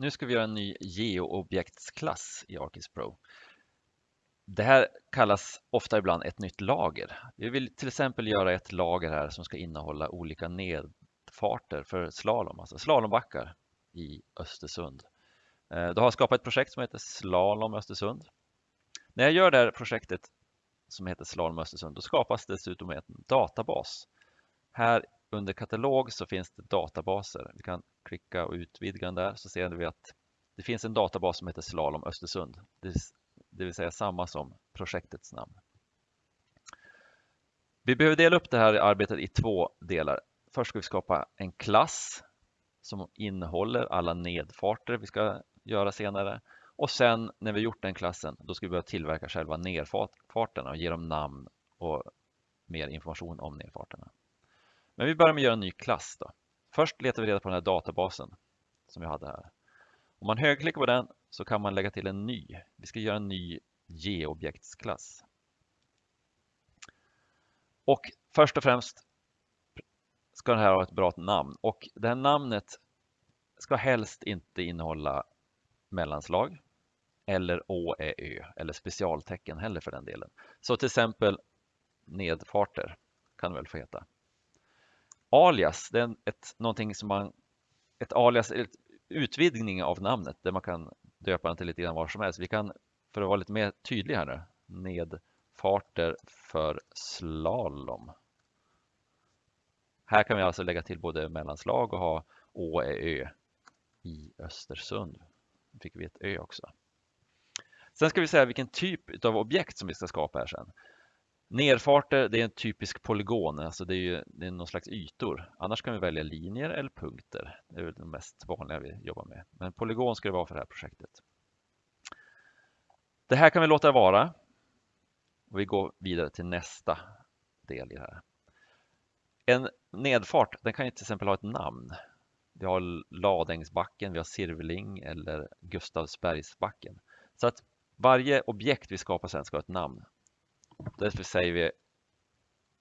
Nu ska vi göra en ny geoobjektsklass i ArcGIS Pro. Det här kallas ofta ibland ett nytt lager. Vi vill till exempel göra ett lager här som ska innehålla olika nedfarter för slalom, alltså slalombackar i Östersund. Eh, då har jag skapat ett projekt som heter Slalom Östersund. När jag gör det här projektet som heter Slalom Östersund, då skapas dessutom en databas. Här under katalog så finns det databaser. Vi kan klicka och utvidga den där så ser vi att det finns en databas som heter Slalom Östersund. Det vill säga samma som projektets namn. Vi behöver dela upp det här arbetet i två delar. Först ska vi skapa en klass som innehåller alla nedfarter vi ska göra senare. Och sen när vi gjort den klassen, då ska vi börja tillverka själva nedfarterna och ge dem namn och mer information om nedfarterna. Men vi börjar med att göra en ny klass. Då. Först letar vi reda på den här databasen som vi hade här. Om man högerklickar på den så kan man lägga till en ny. Vi ska göra en ny geobjektsklass. Och först och främst ska den här ha ett bra namn och det här namnet ska helst inte innehålla mellanslag eller å, ä, ö eller specialtecken heller för den delen. Så till exempel nedfarter kan det väl få heta. Alias, det är ett, någonting som man, ett alias, ett utvidgning av namnet där man kan döpa den till lite grann var som helst. Vi kan, för att vara lite mer tydlig här nu, nedfarter för slalom. Här kan vi alltså lägga till både mellanslag och ha Å, Ä, Ö i Östersund. Nu fick vi ett Ö också. Sen ska vi säga vilken typ av objekt som vi ska skapa här sen. Nerfarter, det är en typisk polygon, alltså det är, ju, det är någon slags ytor. Annars kan vi välja linjer eller punkter. Det är de mest vanliga vi jobbar med. Men polygon ska det vara för det här projektet. Det här kan vi låta vara. Och vi går vidare till nästa del i det här. En nedfart, den kan ju till exempel ha ett namn. Vi har Ladängsbacken, vi har Sirveling eller Gustavsbergsbacken. Så att varje objekt vi skapar sen ska ha ett namn. Därför säger vi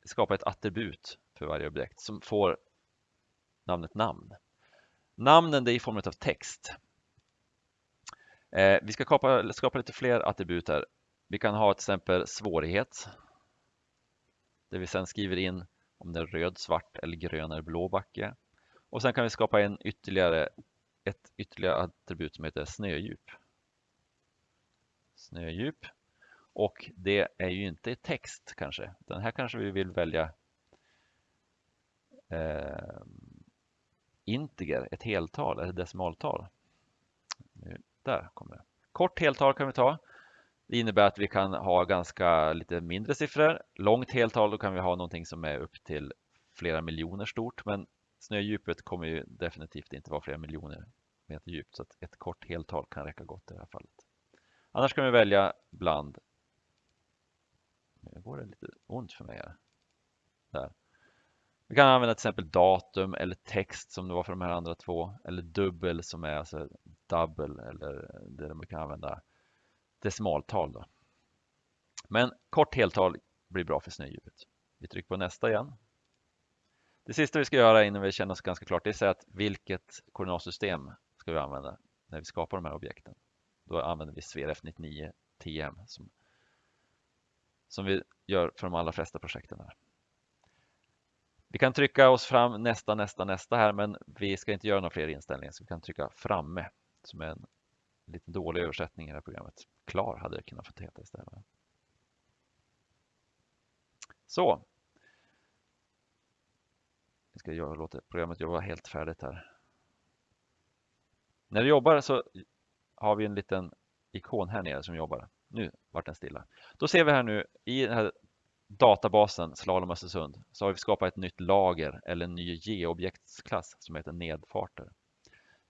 skapa ett attribut för varje objekt som får namnet namn. Namnen det är i form av text. Eh, vi ska skapa, skapa lite fler attribut här. Vi kan ha till exempel svårighet. Där vi sedan skriver in om det är röd, svart eller grön eller blå backe. Och sen kan vi skapa en ytterligare, ett ytterligare attribut som heter snödjup. Snödjup. Och det är ju inte text kanske. Den här kanske vi vill välja eh, integer, ett heltal eller decimaltal. Nu, där kommer det. Kort heltal kan vi ta. Det innebär att vi kan ha ganska lite mindre siffror. Långt heltal då kan vi ha någonting som är upp till flera miljoner stort. Men snödjupet kommer ju definitivt inte vara flera miljoner meter djupt. Så att ett kort heltal kan räcka gott i det här fallet. Annars kan vi välja bland nu går det lite ont för mig här. Där. Vi kan använda till exempel datum eller text som det var för de här andra två. Eller dubbel som är alltså double eller det man kan använda decimaltal. Då. Men kort heltal blir bra för snödjupet. Vi trycker på nästa igen. Det sista vi ska göra innan vi känner oss ganska klart det är att säga att vilket koordinatsystem ska vi använda när vi skapar de här objekten. Då använder vi SVRF 99 TM som som vi gör för de allra flesta projekten. Här. Vi kan trycka oss fram nästa, nästa, nästa här, men vi ska inte göra några fler inställningar, så vi kan trycka framme, som är en lite dålig översättning i det här programmet. Klar hade det kunnat få heta istället. Så. Vi ska göra, låta programmet jobba helt färdigt här. När du jobbar så har vi en liten ikon här nere som jobbar. Nu vart den stilla. Då ser vi här nu i den här databasen Slalom Östersund så har vi skapat ett nytt lager eller en ny geobjektsklass som heter nedfarter.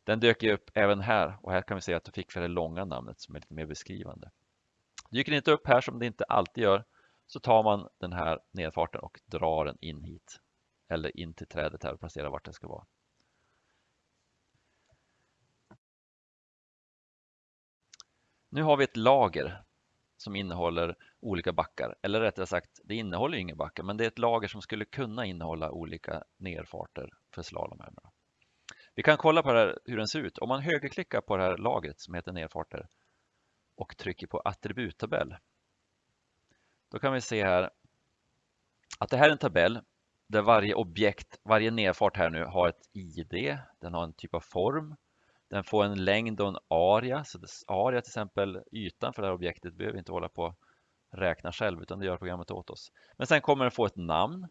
Den dök upp även här och här kan vi se att du fick för det långa namnet som är lite mer beskrivande. Dyker inte upp här som det inte alltid gör så tar man den här nedfarten och drar den in hit eller in till trädet här och placerar vart den ska vara. Nu har vi ett lager som innehåller olika backar. Eller rättare sagt, det innehåller inga backar, men det är ett lager som skulle kunna innehålla olika nerfarter för slalomhönorna. Vi kan kolla på det här, hur den ser ut. Om man högerklickar på det här lagret som heter nedfarter och trycker på attributtabell. Då kan vi se här att det här är en tabell där varje objekt, varje nedfart här nu har ett ID, den har en typ av form, den får en längd och en area, så area till exempel ytan för det här objektet behöver vi inte hålla på räkna själv utan det gör programmet åt oss. Men sen kommer den få ett namn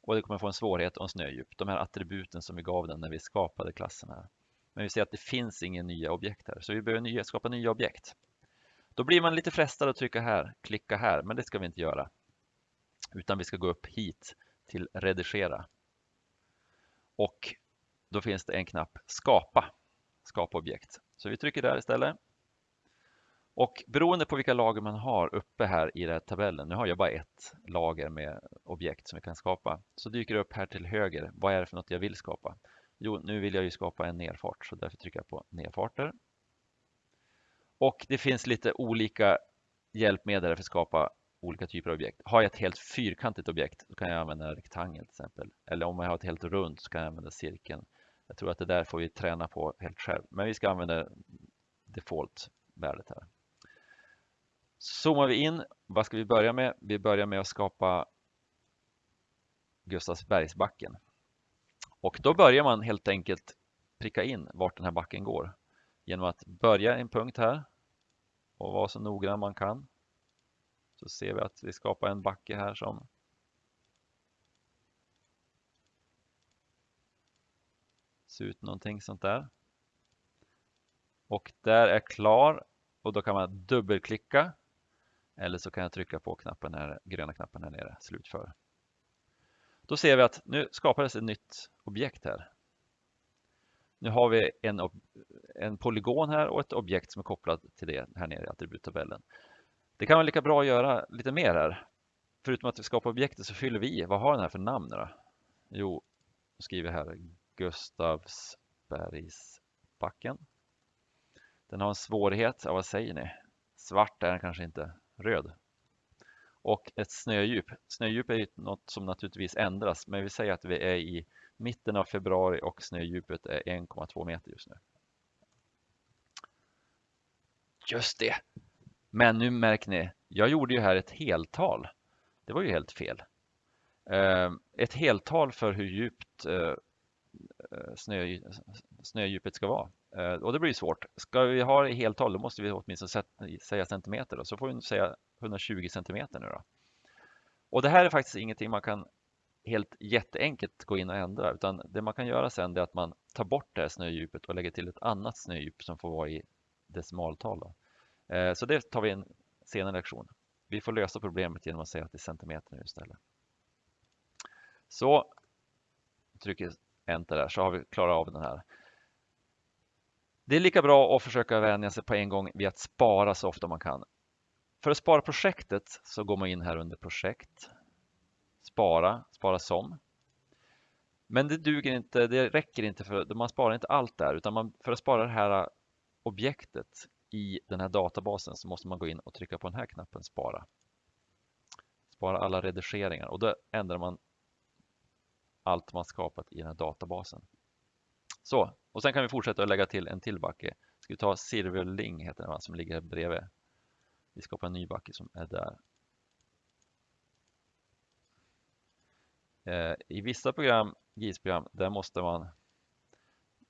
och det kommer få en svårighet och en snödjup. De här attributen som vi gav den när vi skapade klassen här. Men vi ser att det finns inga nya objekt här så vi behöver nya, skapa nya objekt. Då blir man lite frestad att trycka här, klicka här, men det ska vi inte göra. Utan vi ska gå upp hit till redigera. Och då finns det en knapp skapa, skapa objekt. Så vi trycker där istället. Och beroende på vilka lager man har uppe här i den här tabellen, nu har jag bara ett lager med objekt som vi kan skapa, så dyker det upp här till höger. Vad är det för något jag vill skapa? Jo, nu vill jag ju skapa en nerfart, så därför trycker jag på nerfarter. Och det finns lite olika hjälpmedel för att skapa olika typer av objekt. Har jag ett helt fyrkantigt objekt, då kan jag använda en rektangel till exempel. Eller om jag har ett helt runt så kan jag använda cirkeln. Jag tror att det där får vi träna på helt själv, men vi ska använda default-värdet här. Zoomar vi in, vad ska vi börja med? Vi börjar med att skapa Gustavsbergsbacken. Och då börjar man helt enkelt pricka in vart den här backen går genom att börja en punkt här och vara så noggrann man kan. Så ser vi att vi skapar en backe här som se ut någonting sånt där. Och där är klar och då kan man dubbelklicka eller så kan jag trycka på knappen här, gröna knappen här nere, slutför. Då ser vi att nu skapades ett nytt objekt här. Nu har vi en, en polygon här och ett objekt som är kopplat till det här nere i attributtabellen. Det kan vara lika bra att göra lite mer här. Förutom att vi skapar objektet så fyller vi i. Vad har den här för namn då? Jo, då skriver här Gustavsbergsbacken. Den har en svårighet, ja, vad säger ni? Svart är den kanske inte röd. Och ett snödjup. Snödjup är ju något som naturligtvis ändras, men vi säger att vi är i mitten av februari och snödjupet är 1,2 meter just nu. Just det! Men nu märker ni, jag gjorde ju här ett heltal. Det var ju helt fel. Eh, ett heltal för hur djupt eh, Eh, snö, snödjupet ska vara. Eh, och det blir svårt. Ska vi ha det i heltal då måste vi åtminstone säga centimeter. Då. Så får vi säga 120 centimeter nu då. Och det här är faktiskt ingenting man kan helt jätteenkelt gå in och ändra utan det man kan göra sen är att man tar bort det här snödjupet och lägger till ett annat snödjup som får vara i decimaltal. Då. Eh, så det tar vi en senare lektion. Vi får lösa problemet genom att säga att det är centimeter nu istället. Så trycker enter där så har vi klarat av den här. Det är lika bra att försöka vänja sig på en gång vid att spara så ofta man kan. För att spara projektet så går man in här under projekt, spara, spara som. Men det duger inte, det räcker inte för man sparar inte allt där utan man, för att spara det här objektet i den här databasen så måste man gå in och trycka på den här knappen spara. Spara alla redigeringar och då ändrar man allt man skapat i den här databasen. Så, och sen kan vi fortsätta att lägga till en till backe. Ska vi ta Silverling heter den va, som ligger bredvid. Vi skapar en ny backe som är där. Eh, I vissa program, GIS-program, där måste man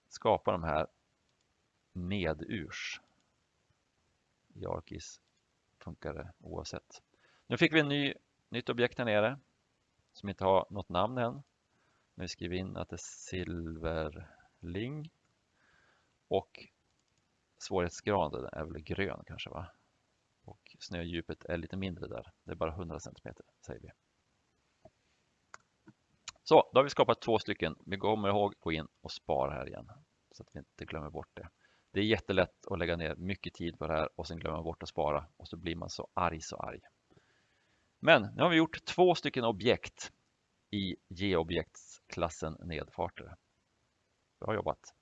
skapa de här nedurs. I ArcGIS funkar det oavsett. Nu fick vi en ny, nytt objekt här nere som inte har något namn än. Men vi skriver in att det är silverling. Och svårighetsgraden är väl grön kanske va? Och snödjupet är lite mindre där. Det är bara 100 cm säger vi. Så, då har vi skapat två stycken. Vi kommer ihåg gå in och spara här igen så att vi inte glömmer bort det. Det är jättelätt att lägga ner mycket tid på det här och sen glömma bort att spara och så blir man så arg så arg. Men nu har vi gjort två stycken objekt i geobjektsklassen nedfarter. Bra jobbat!